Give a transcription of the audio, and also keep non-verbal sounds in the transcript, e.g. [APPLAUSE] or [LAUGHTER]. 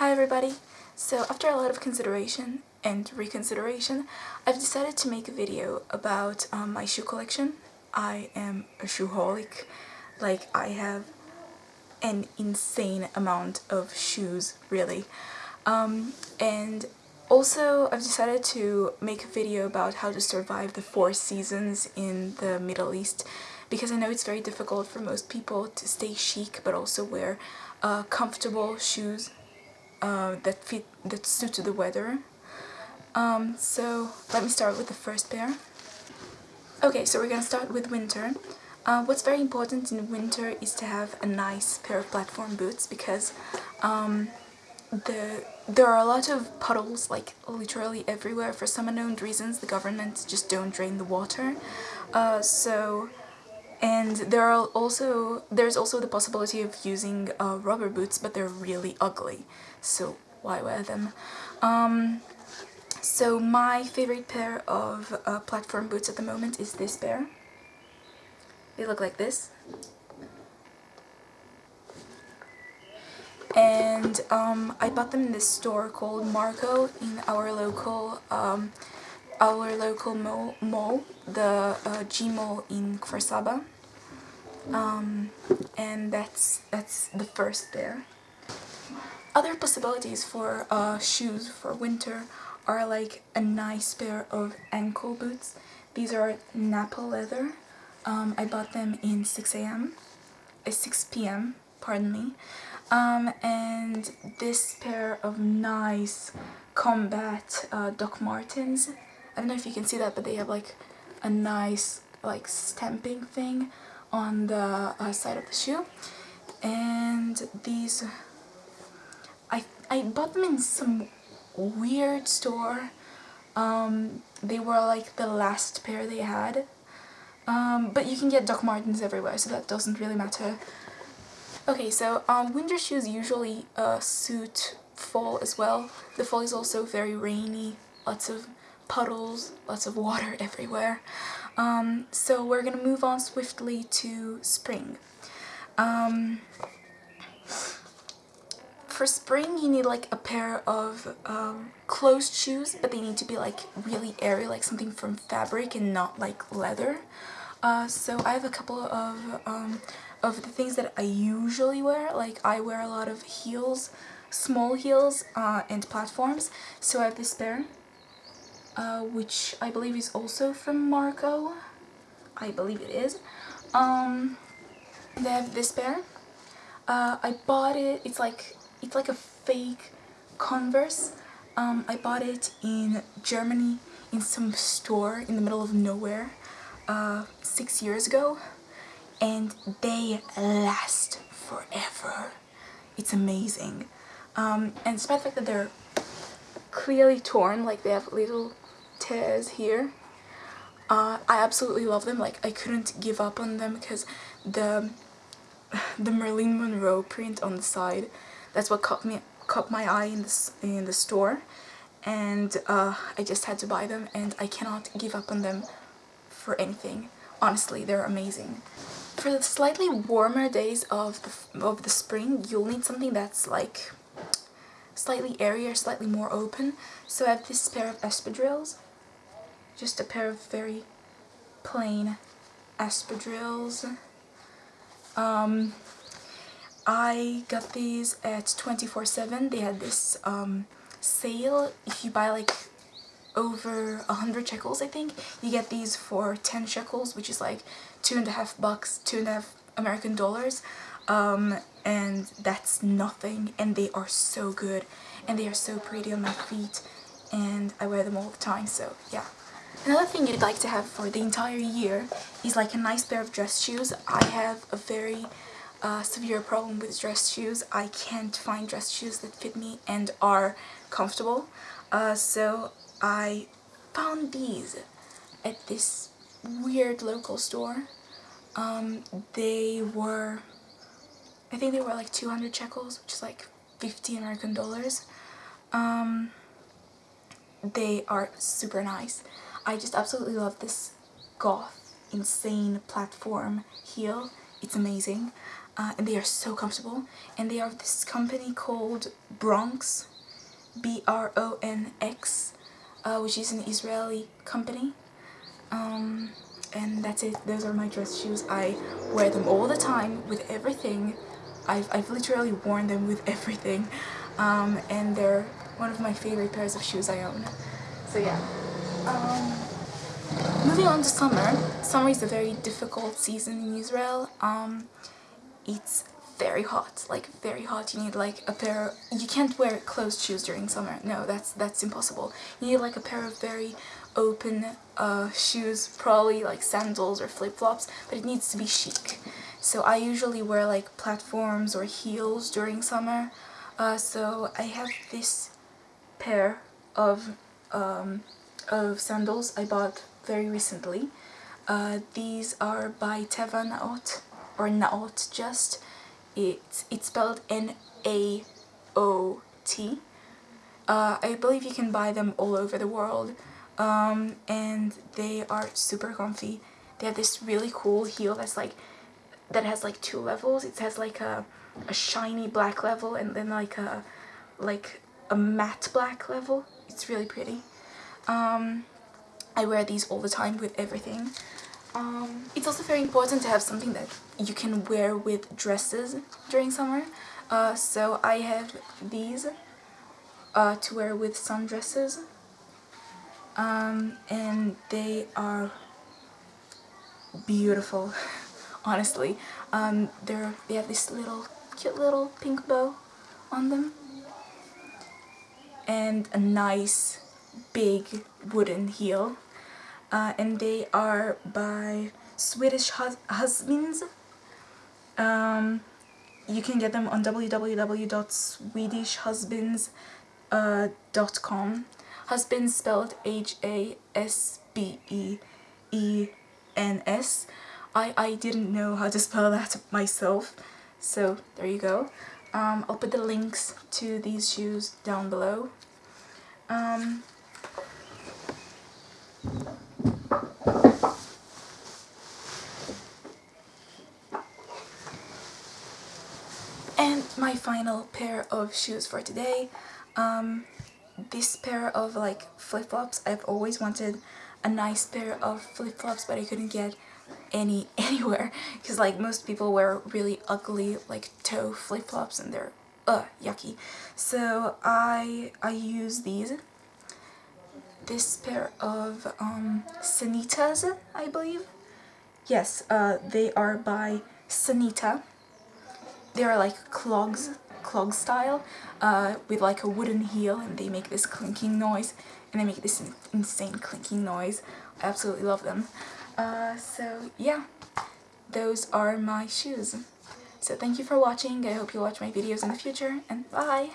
Hi everybody! So after a lot of consideration and reconsideration, I've decided to make a video about um, my shoe collection. I am a shoeholic, like I have an insane amount of shoes, really. Um, and also I've decided to make a video about how to survive the four seasons in the Middle East because I know it's very difficult for most people to stay chic but also wear uh, comfortable shoes uh, that fit that suit the weather. Um, so let me start with the first pair. Okay, so we're gonna start with winter. Uh, what's very important in winter is to have a nice pair of platform boots because um, the there are a lot of puddles like literally everywhere for some unknown reasons the government just don't drain the water uh, so and there are also there's also the possibility of using uh, rubber boots but they're really ugly. So why wear them? Um, so my favorite pair of uh, platform boots at the moment is this pair. They look like this. And um, I bought them in this store called Marco in our local um, our local mall, mall the uh, G Mall in Kfar Saba. Um, and that's that's the first there. Other possibilities for uh, shoes for winter are like a nice pair of ankle boots. These are Nappa leather. Um, I bought them in 6 a.m. Uh, 6 p.m. pardon me. Um, and this pair of nice combat uh, Doc Martens I don't know if you can see that, but they have like a nice like stamping thing on the uh, side of the shoe. And these, I, I bought them in some weird store. Um, they were like the last pair they had. Um, but you can get Doc Martens everywhere, so that doesn't really matter. Okay, so um, winter shoes usually uh, suit fall as well. The fall is also very rainy, lots of puddles, lots of water [LAUGHS] everywhere. Um, so we're gonna move on swiftly to spring. Um, for spring you need like a pair of um, closed shoes but they need to be like really airy like something from fabric and not like leather. Uh, so I have a couple of um, of the things that I usually wear like I wear a lot of heels small heels uh, and platforms so I have this pair uh, which I believe is also from Marco. I believe it is. Um, they have this pair. Uh, I bought it, it's like, it's like a fake Converse. Um, I bought it in Germany in some store in the middle of nowhere uh, six years ago and they last forever. It's amazing. Um, and despite the fact that they're clearly torn, like they have little here. Uh, I absolutely love them. Like I couldn't give up on them because the the Marilyn Monroe print on the side. That's what caught me caught my eye in the in the store, and uh, I just had to buy them. And I cannot give up on them for anything. Honestly, they're amazing. For the slightly warmer days of the of the spring, you'll need something that's like slightly airier, slightly more open. So I have this pair of espadrilles just a pair of very plain espadrilles. Um, I got these at 24-7. They had this um, sale. If you buy like over a hundred shekels, I think, you get these for 10 shekels, which is like two and a half bucks, two and a half American dollars. Um, and that's nothing. And they are so good. And they are so pretty on my feet. And I wear them all the time, so yeah. Another thing you'd like to have for the entire year is like a nice pair of dress shoes. I have a very uh, severe problem with dress shoes. I can't find dress shoes that fit me and are comfortable. Uh, so I found these at this weird local store. Um, they were, I think they were like 200 shekels, which is like 50 American dollars. Um, they are super nice. I just absolutely love this goth insane platform heel. It's amazing. Uh, and they are so comfortable. And they are this company called Bronx B-R-O-N-X uh, which is an Israeli company. Um, and that's it. Those are my dress shoes. I wear them all the time with everything. I've, I've literally worn them with [LAUGHS] everything. Um, and they're one of my favorite pairs of shoes I own. So yeah um, moving on to summer. Summer is a very difficult season in Israel. Um, it's very hot like very hot. You need like a pair Of, you can't wear closed shoes during summer. No that's that's impossible. You need like a pair of very open uh, shoes probably like sandals or flip-flops but it needs to be chic. So I usually wear like platforms or heels during summer. Uh, so I have this pair of um, of sandals I bought very recently uh, these are by Teva Naot or Naot just it's, it's spelled N-A-O-T. Uh, I believe you can buy them all over the world um, and they are super comfy. They have this really cool heel that's like that has like two levels. It has like a, a shiny black level and then like a like a matte black level. It's really pretty. Um, I wear these all the time with everything. Um, it's also very important to have something that you can wear with dresses during summer. Uh, so I have these uh, to wear with sundresses. Um, and they are beautiful, [LAUGHS] honestly. Um, they're, they have this little, cute little pink bow on them. And a nice, big wooden heel uh, and they are by Swedish Hus Hasbeens. Um, you can get them on www.swedishhasbeens.com. Uh, Hasbeens spelled H-A-S-B-E-E-N-S. I, I didn't know how to spell that myself, so there you go. Um, I'll put the links to these shoes down below. Um, And my final pair of shoes for today. Um, this pair of like flip-flops, I've always wanted a nice pair of flip-flops but I couldn't get any [LAUGHS] anywhere because like most people wear really ugly like toe flip-flops and they're uh yucky. So I I use these. This pair of um Sanitas I believe? Yes uh they are by Sanita they are like clogs, clog style, uh, with like a wooden heel and they make this clinking noise and they make this insane clinking noise. I absolutely love them. Uh, so yeah, those are my shoes. So thank you for watching, I hope you watch my videos in the future, and bye!